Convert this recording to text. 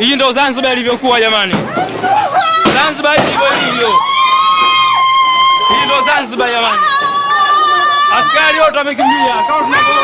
Hii ndo Zanzibar ilivyokuwa jamani. Zanzibar ilivyo hivyo. Hii ndo Zanzibar jamani. Askari wote wamekimbia kama tunavyoona.